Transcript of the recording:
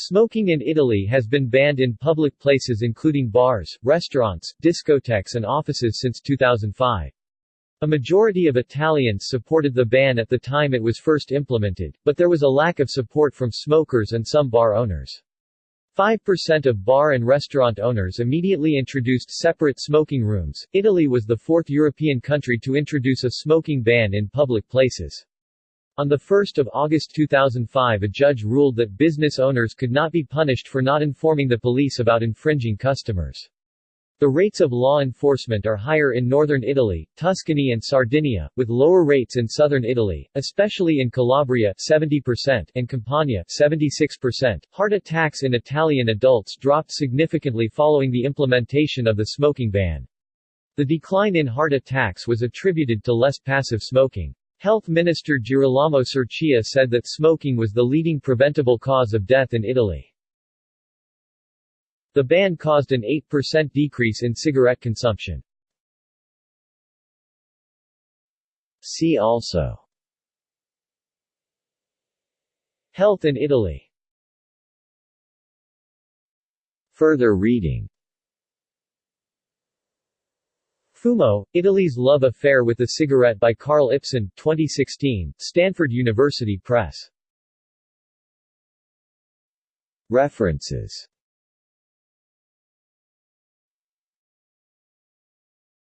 Smoking in Italy has been banned in public places including bars, restaurants, discotheques and offices since 2005. A majority of Italians supported the ban at the time it was first implemented, but there was a lack of support from smokers and some bar owners. 5% of bar and restaurant owners immediately introduced separate smoking rooms. Italy was the fourth European country to introduce a smoking ban in public places. On 1 August 2005 a judge ruled that business owners could not be punished for not informing the police about infringing customers. The rates of law enforcement are higher in northern Italy, Tuscany and Sardinia, with lower rates in southern Italy, especially in Calabria 70% and Campania 76%. Heart attacks in Italian adults dropped significantly following the implementation of the smoking ban. The decline in heart attacks was attributed to less passive smoking. Health Minister Girolamo Sirchia said that smoking was the leading preventable cause of death in Italy. The ban caused an 8% decrease in cigarette consumption. See also Health in Italy Further reading Fumo, Italy's Love Affair with the Cigarette by Carl Ipsen, 2016, Stanford University Press. References